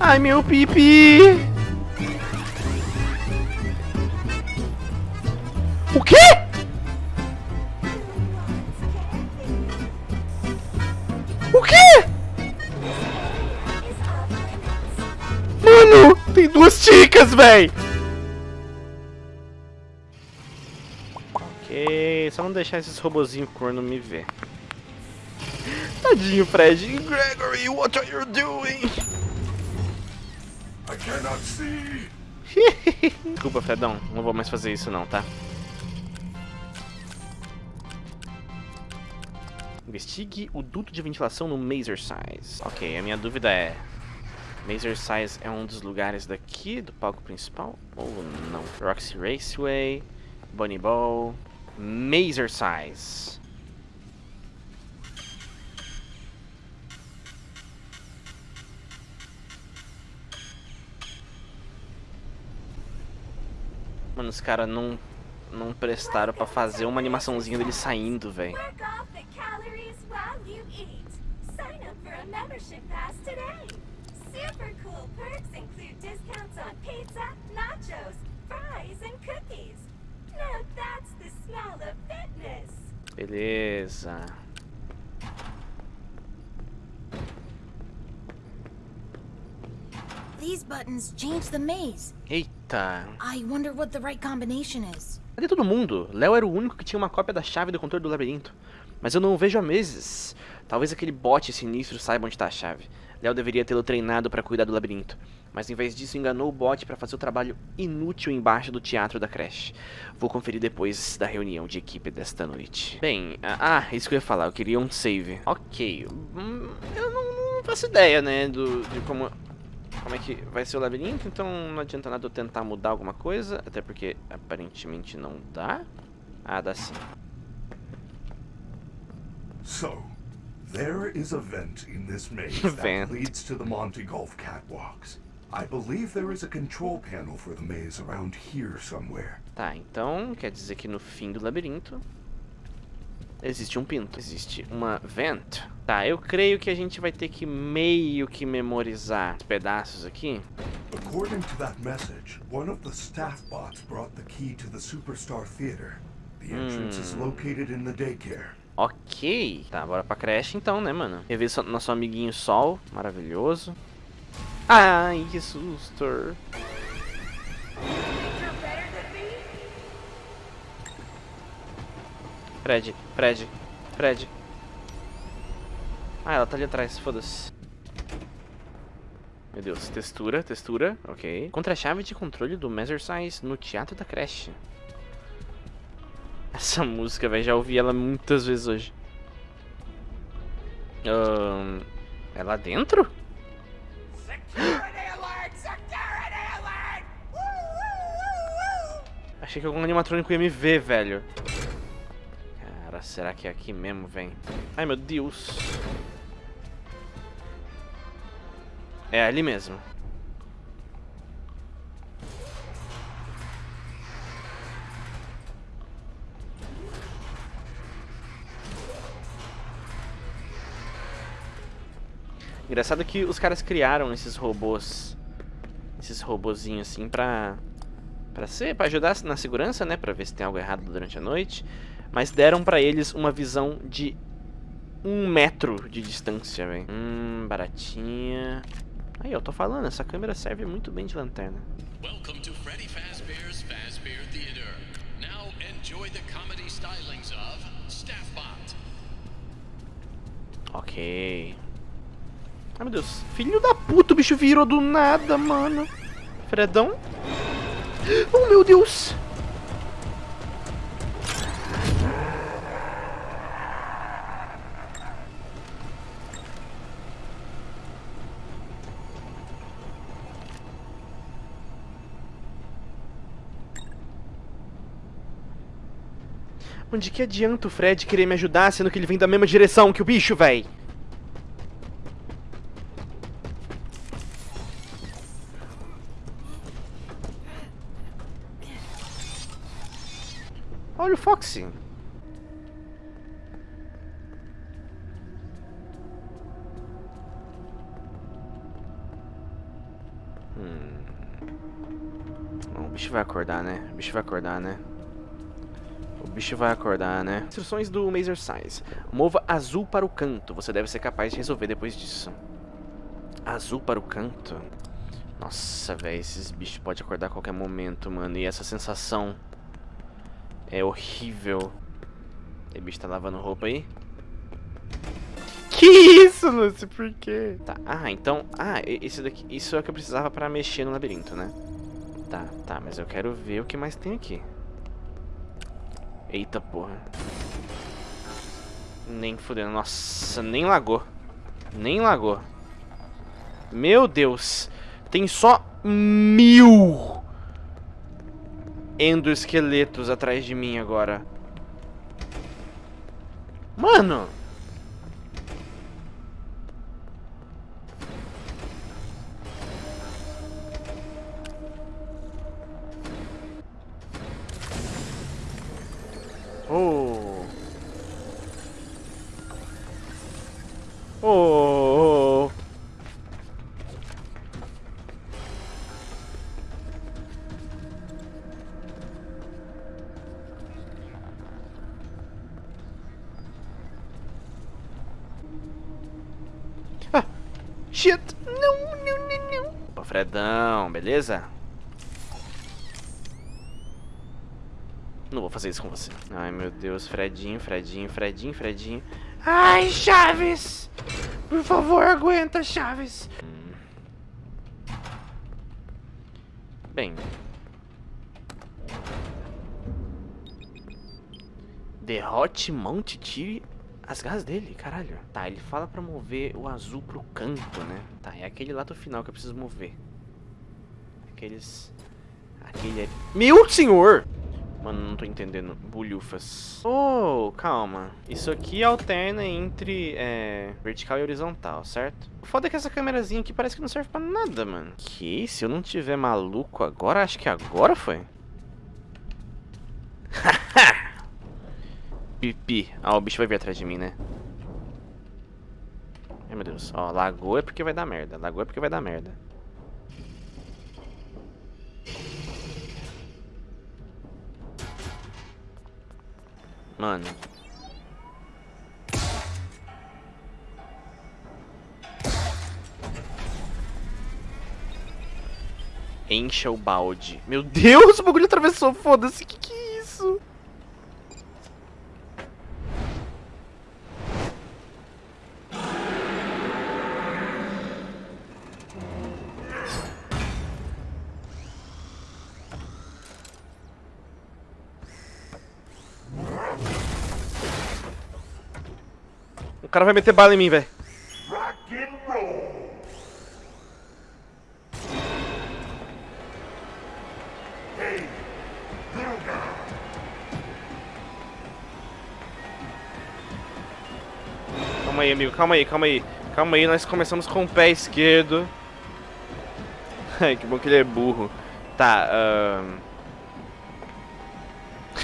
Ai, meu pipi! O quê? O quê? Mano, tem duas chicas, véi! Ok, só não deixar esses robozinhos corno me ver. Tadinho, Fred. Gregory, what are you doing? Desculpa, Fredão. Não vou mais fazer isso não, tá? Investigue o duto de ventilação no Mazer Size. Ok, a minha dúvida é... Mazer Size é um dos lugares daqui, do palco principal? Ou não? Roxy Raceway, Bunny Ball... Mazer Size. Mano, os caras não, não prestaram pra fazer uma animaçãozinha dele saindo, velho. Work off the calories while you eat. Sign up for a membership pass today. Super cool perks include discounts on pizza, nachos, fries, and cookies. Now that's the smell of fitness. Beleza. These buttons change the maze. Eita. I wonder what the right combination is. Cadê todo mundo? Léo era o único que tinha uma cópia da chave do controle do labirinto. Mas eu não o vejo há meses. Talvez aquele bot sinistro saiba onde está a chave. Léo deveria tê-lo treinado para cuidar do labirinto. Mas em vez disso enganou o bot para fazer o trabalho inútil embaixo do teatro da creche. Vou conferir depois da reunião de equipe desta noite. Bem, ah, isso que eu ia falar. Eu queria um save. Ok. Hum, eu não, não faço ideia, né, do, de como como é que vai ser o labirinto, então não adianta nada eu tentar mudar alguma coisa, até porque aparentemente não dá. Ah, dá sim. So, there is a vent in this maze that leads to the Monte Golf catwalks. I believe there is a control panel for the maze around here somewhere. Tá, então quer dizer que no fim do labirinto existe um pinto, existe uma vent. Tá, eu creio que a gente vai ter que meio que memorizar os pedaços aqui. According to that message, one of the staff bots brought the key to the Superstar Theater. The entrance is located in the daycare. Ok. Tá, bora pra creche então, né, mano? Rever so- nosso amiguinho Sol, maravilhoso. Ai, que susto. Fred, Fred, Fred. Ah, ela tá ali atrás, foda-se. Meu Deus, textura, textura, ok. Contra a chave de controle do Size no Teatro da Creche. Essa música, velho, já ouvi ela muitas vezes hoje. Ahn, é lá dentro? Achei que algum animatrônico ia me ver, velho. Será que é aqui mesmo, vem? Ai, meu Deus. É ali mesmo. Engraçado que os caras criaram esses robôs. Esses robozinhos assim pra. Pra ser, pra ajudar na segurança, né? Pra ver se tem algo errado durante a noite. Mas deram pra eles uma visão de um metro de distância, velho. Hum, baratinha. Aí, eu tô falando, essa câmera serve muito bem de lanterna. Welcome to Freddy Fazbear's Fazbear Theater. Now enjoy the comedy stylings of Staffbot. Ok. Ai, meu Deus. Filho da puta, o bicho virou do nada, mano. Fredão. Oh, meu Deus. Onde que adianta o Fred querer me ajudar, sendo que ele vem da mesma direção que o bicho, véi? Olha o Foxy. Hum. Bom, o bicho vai acordar, né? O bicho vai acordar, né? O bicho vai acordar, né? Instruções do Mazer Size. Mova azul para o canto. Você deve ser capaz de resolver depois disso. Azul para o canto? Nossa, velho. Esses bichos podem acordar a qualquer momento, mano. E essa sensação é horrível. O bicho tá lavando roupa aí? Que isso, Lucy? Por quê? Tá, ah, então... Ah, isso daqui... Isso é o que eu precisava pra mexer no labirinto, né? Tá, tá, mas eu quero ver o que mais tem aqui. Eita porra. Nem fudendo. Nossa, nem lagou. Nem lagou. Meu Deus. Tem só mil endoesqueletos atrás de mim agora. Mano! Fredão, beleza? Não vou fazer isso com você. Ai, meu Deus. Fredinho, Fredinho, Fredinho, Fredinho. Ai, Chaves! Por favor, aguenta, Chaves. Bem. Derrote, monte, tire as garras dele, caralho. Tá, ele fala pra mover o azul pro canto, né? Tá, é aquele lá do final que eu preciso mover. Aqueles... Aquele. Meu senhor! Mano, não tô entendendo. Bulhufas. Oh, calma. Isso aqui alterna entre é, vertical e horizontal, certo? O foda é que essa câmerazinha aqui parece que não serve pra nada, mano. Que? Se eu não tiver maluco agora, acho que agora foi. Pipi. Ah, o bicho vai vir atrás de mim, né? Ai, meu Deus. Ó, lagou é porque vai dar merda. Lagou é porque vai dar merda. Mano. Encha o balde. Meu Deus, o bagulho atravessou, foda-se. Que que é isso? O cara vai meter bala em mim, velho. Calma aí, amigo. Calma aí, calma aí. Calma aí, nós começamos com o pé esquerdo. Ai, que bom que ele é burro. Tá, ahn...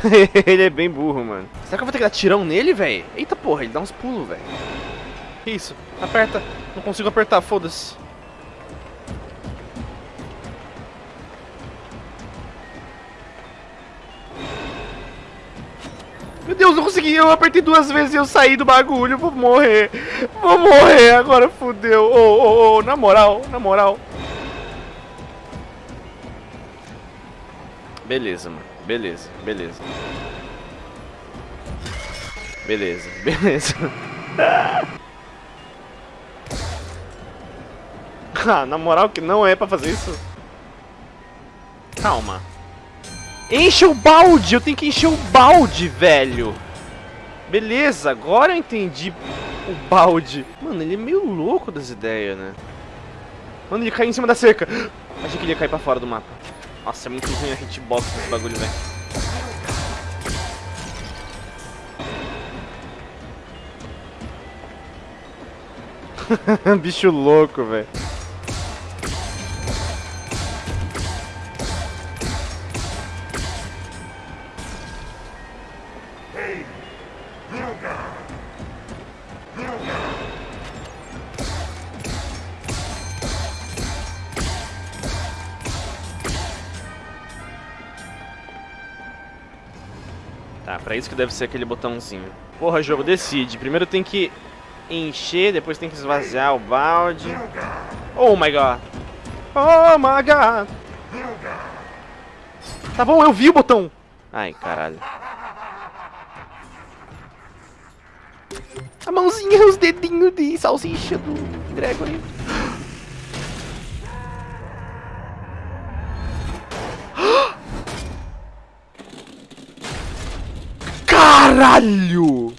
ele é bem burro, mano. Será que eu vou ter que dar tirão nele, velho? Eita porra, ele dá uns pulos, velho. Que isso? Aperta. Não consigo apertar, foda-se. Meu Deus, não consegui. Eu apertei duas vezes e eu saí do bagulho. Vou morrer. Vou morrer. Agora fudeu. Ô, ô, ô, na moral, na moral. Beleza, mano. Beleza, beleza. Beleza, beleza. ah, na moral que não é pra fazer isso. Calma. Enche o balde! Eu tenho que encher o balde, velho! Beleza, agora eu entendi o balde. Mano, ele é meio louco das ideias, né? Mano, ele caiu em cima da cerca. Achei que ele ia cair pra fora do mapa. Nossa, é muito ruim a hitbox desse bagulho, velho. Bicho louco, velho. Isso que deve ser aquele botãozinho. Porra, jogo, decide. Primeiro tem que encher, depois tem que esvaziar o balde. Oh my god. Oh my god. Tá bom, eu vi o botão. Ai, caralho. A mãozinha, os dedinhos de salsicha do Gregory. Caralho!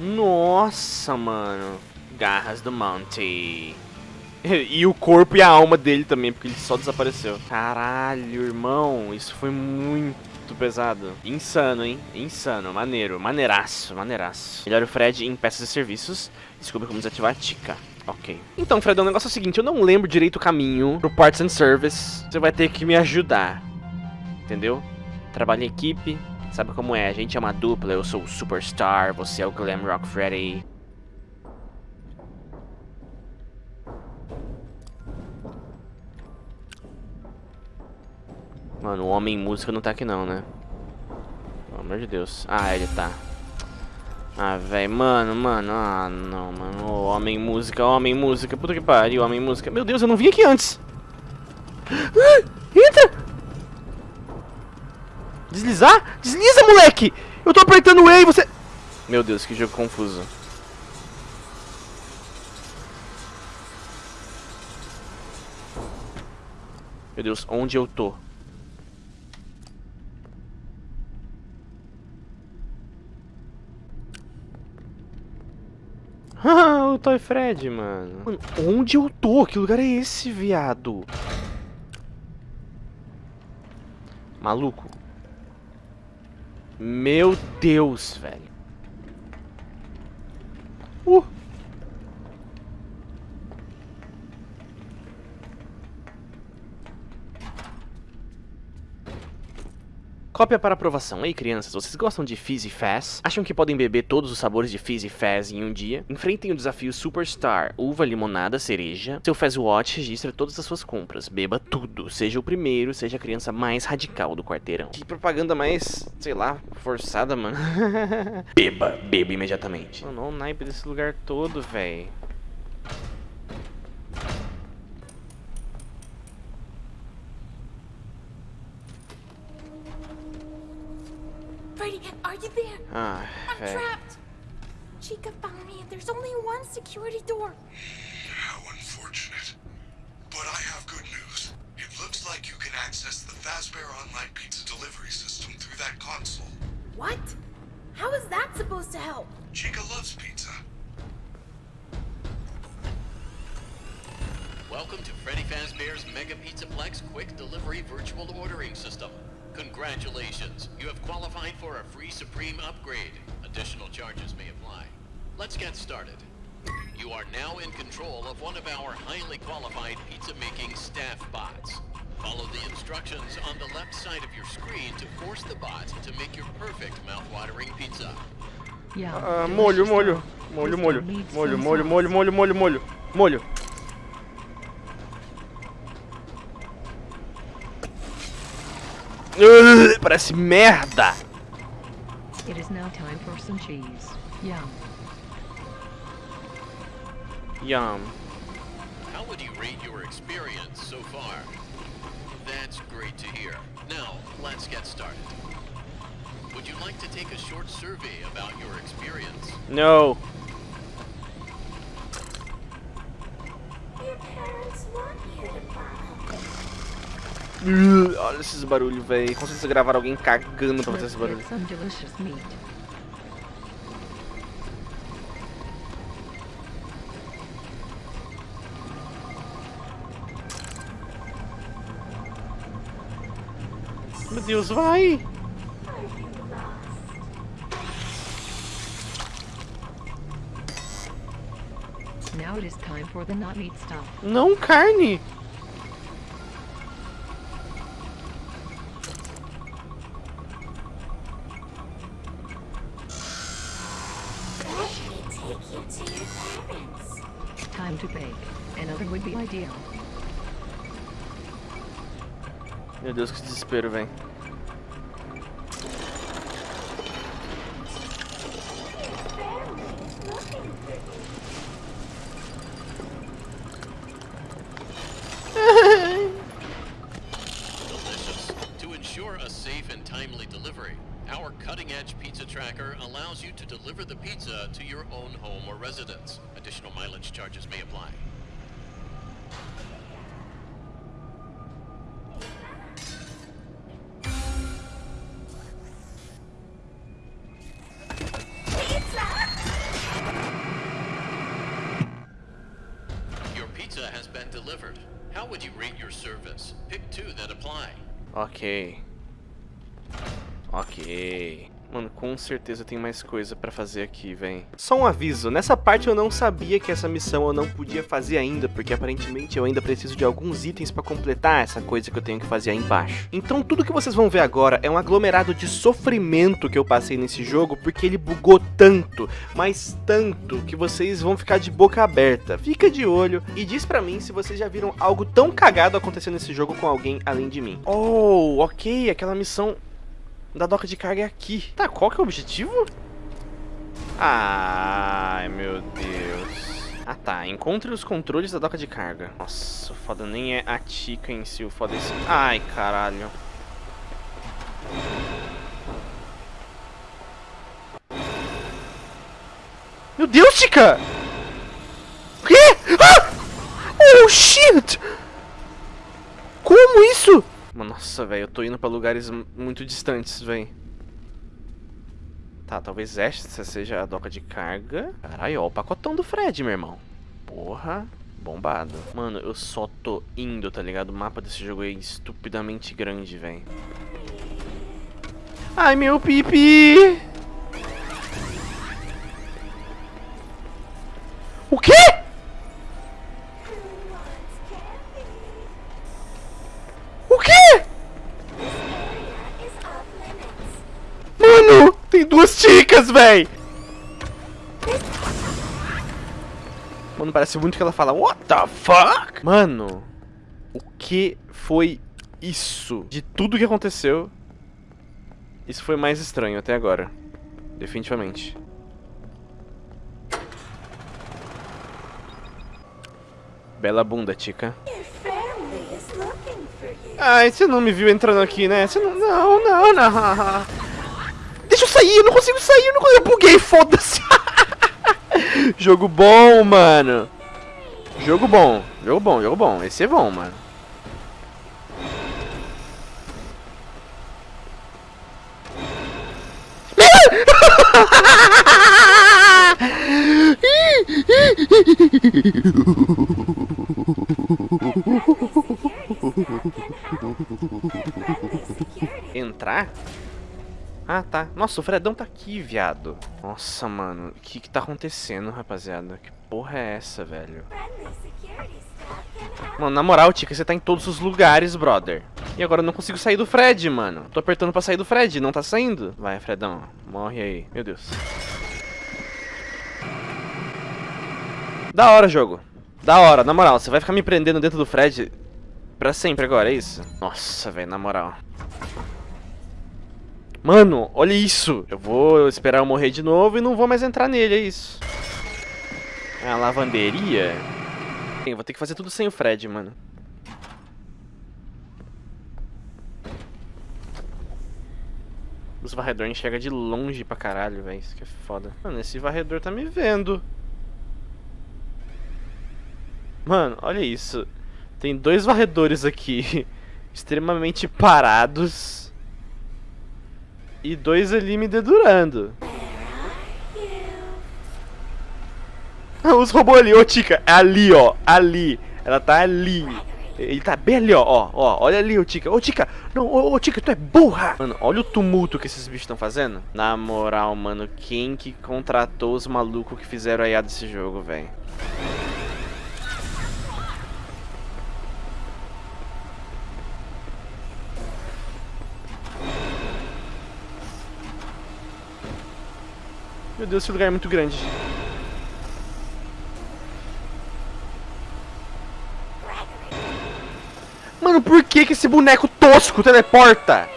Nossa, mano. Garras do Monty. E o corpo e a alma dele também, porque ele só desapareceu. Caralho, irmão, isso foi muito pesado. Insano, hein? Insano, maneiro, maneiraço, maneiraço. Melhor o Fred em peças e serviços. Descubra como desativar a Tika. Ok. Então, Fred, o negócio é o seguinte, eu não lembro direito o caminho pro Parts and Service. Você vai ter que me ajudar. Entendeu? Trabalho em equipe, sabe como é, a gente é uma dupla, eu sou o Superstar, você é o Glam Rock Freddy. Mano, o homem música não tá aqui não, né? Pelo amor de Deus. Ah, ele tá. Ah, velho, mano, mano, ah, não, mano, homem música, homem música, puta que pariu, homem música. Meu Deus, eu não vim aqui antes. Ah, entra! Deslizar? Desliza, moleque! Eu tô apertando o E e você... Meu Deus, que jogo confuso. Meu Deus, onde eu tô? Ah, o Toy Fred, mano. mano. Onde eu tô? Que lugar é esse, viado? Maluco. Meu Deus, velho. Uh. Cópia para aprovação. Ei, crianças, vocês gostam de Fizz e Fazz? Acham que podem beber todos os sabores de Fizz e Fazz em um dia? Enfrentem o desafio Superstar, uva, limonada, cereja. Seu Fazz Watch registra todas as suas compras. Beba tudo. Seja o primeiro, seja a criança mais radical do quarteirão. Que propaganda mais, sei lá, forçada, mano. beba, beba imediatamente. Mano, olha o naipe desse lugar todo, velho. You? Ah, I'm velho. trapped. Chica found me and there's only one security door. How unfortunate. But I have good news. It looks like you can access the Fazbear Online Pizza delivery system through that console. What? How is that supposed to help? Chica loves pizza. Welcome to Freddy Fazbear's Mega Pizzaplex Quick Delivery Virtual Ordering System. Congratulations, you have qualified for a free Supreme upgrade. Additional charges may apply. Let's get started. You are now in control of one of our highly qualified pizza-making staff bots. Follow the instructions on the left side of your screen to force the bot to make your perfect mouth-watering pizza. Ah, molho, molho. Molho, molho. Molho, molho, molho, molho, molho, molho. Molho. Ugh, Parece merda. It is now time for some cheese. Yum. Yum. How would you rate your experience so far? That's great to hear. Now, let's get started. Would you like to take a short survey about your experience? No. Ugh, Olha esses barulhos, velho. Com certeza gravaram alguém cagando pra fazer esse barulho. Meu Deus, vai! Are you lost? Now it is time for the not meat stuff. Não carne! Let me take you to your parents. Time to bake. Another would be ideal. Meu Deus, que desespero, velho. Would you rate your service? Pick two that apply. Ok. Ok. Mano, com certeza tem mais coisa pra fazer aqui, vem. Só um aviso, nessa parte eu não sabia que essa missão eu não podia fazer ainda, porque aparentemente eu ainda preciso de alguns itens pra completar essa coisa que eu tenho que fazer aí embaixo. Então tudo que vocês vão ver agora é um aglomerado de sofrimento que eu passei nesse jogo, porque ele bugou tanto, mas tanto, que vocês vão ficar de boca aberta. Fica de olho e diz pra mim se vocês já viram algo tão cagado acontecendo nesse jogo com alguém além de mim. Oh, ok, aquela missão da doca de carga é aqui. Tá, qual que é o objetivo? Ai, meu Deus. Ah tá, encontre os controles da doca de carga. Nossa, o foda nem é a Tika em si, o foda é esse... Ai, caralho. Meu Deus, Tika! O quê? Ah! Oh, shit! Como isso? Nossa, velho, eu tô indo pra lugares muito distantes, velho. Tá, talvez esta seja a doca de carga. Caralho, ó, o pacotão do Fred, meu irmão. Porra, bombado. Mano, eu só tô indo, tá ligado? O mapa desse jogo é estupidamente grande, velho. Ai, meu pipi! Chicas, véi! Mano, parece muito que ela fala What the fuck? Mano, o que foi isso? De tudo que aconteceu, isso foi mais estranho até agora. Definitivamente. Bela bunda, Tica. Ai, você não me viu entrando aqui, né? Você não. Não, não, não. Deixa eu sair, eu não consigo sair, eu não consigo. Eu buguei, foda-se. jogo bom, mano. Jogo bom, jogo bom, jogo bom. Esse é bom, mano. Entrar? Ah, tá. Nossa, o Fredão tá aqui, viado. Nossa, mano. O que que tá acontecendo, rapaziada? Que porra é essa, velho? Mano, na moral, Tica, você tá em todos os lugares, brother. E agora eu não consigo sair do Fred, mano. Tô apertando pra sair do Fred, não tá saindo. Vai, Fredão. Morre aí. Meu Deus. Da hora, jogo. Da hora, na moral. Você vai ficar me prendendo dentro do Fred pra sempre agora, é isso? Nossa, velho, na moral. Mano, olha isso. Eu vou esperar eu morrer de novo e não vou mais entrar nele, é isso. É a lavanderia? Eu vou ter que fazer tudo sem o Fred, mano. Os varredor enxerga de longe pra caralho, velho. Isso que é foda. Mano, esse varredor tá me vendo. Mano, olha isso. Tem dois varredores aqui. extremamente parados. E dois ali me dedurando. Os robôs ali, ô Tica, é ali, ó, ali. Ela tá ali. Ele tá bem ali, ó, ó, ó, olha ali, ô Tica. Ô Tica, não, ô, ô Tica, tu é burra. Mano, olha o tumulto que esses bichos estão fazendo. Na moral, mano, quem que contratou os malucos que fizeram a IA desse jogo, velho? Meu Deus, esse lugar é muito grande. Mano, por que que esse boneco tosco teleporta?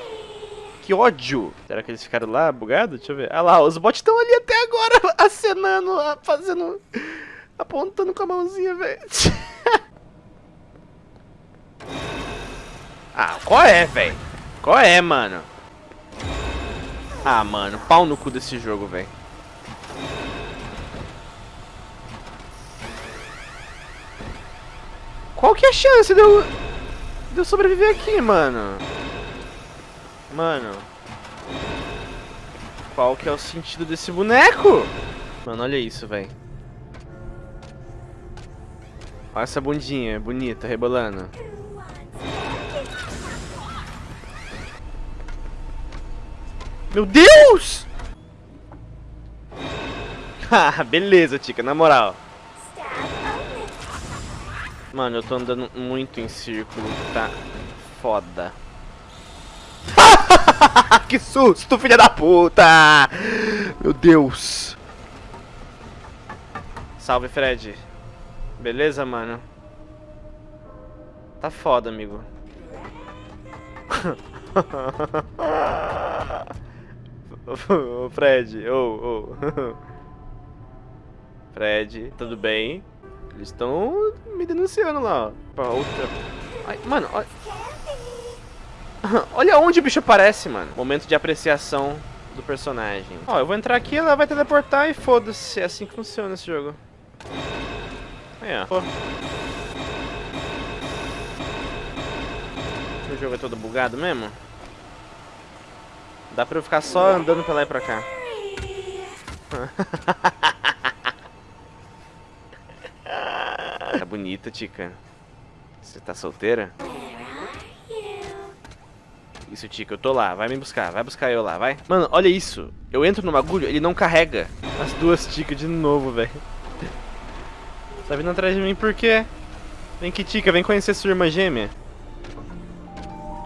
Que ódio. Será que eles ficaram lá, bugado? Deixa eu ver. Ah lá, os bots estão ali até agora, acenando, ah, fazendo... Apontando com a mãozinha, velho. ah, qual é, velho? Qual é, mano? Ah, mano, pau no cu desse jogo, velho. Qual que é a chance de eu, de eu sobreviver aqui, mano? Mano. Qual que é o sentido desse boneco? Mano, olha isso, velho. Olha essa bundinha bonita, rebolando. Meu Deus! Ah, beleza, Tica, na moral. Mano, eu tô andando muito em círculo, tá foda. que susto, filha da puta! Meu Deus. Salve, Fred. Beleza, mano? Tá foda, amigo. Ô, Fred, ô, ô. Fred, tudo bem? Eles estão me denunciando lá. Pra outra. Ai, mano, olha. olha onde o bicho aparece, mano. Momento de apreciação do personagem. Ó, eu vou entrar aqui, ela vai teleportar e foda-se. É assim que funciona esse jogo. Aí, ó. Pô. O jogo é todo bugado mesmo? Dá pra eu ficar só andando pra lá e pra cá. Tá bonita, Tica. Você tá solteira? Isso, Tica, eu tô lá. Vai me buscar. Vai buscar eu lá, vai. Mano, olha isso. Eu entro no bagulho, ele não carrega. As duas Tica de novo, velho. Tá vindo atrás de mim por quê? Vem aqui, Tica. Vem conhecer sua irmã gêmea.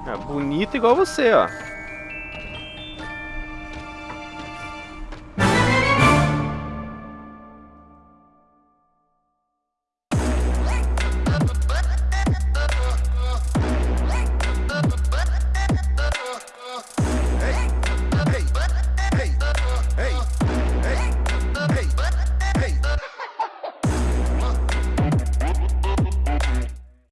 Ah, bonita igual você, ó.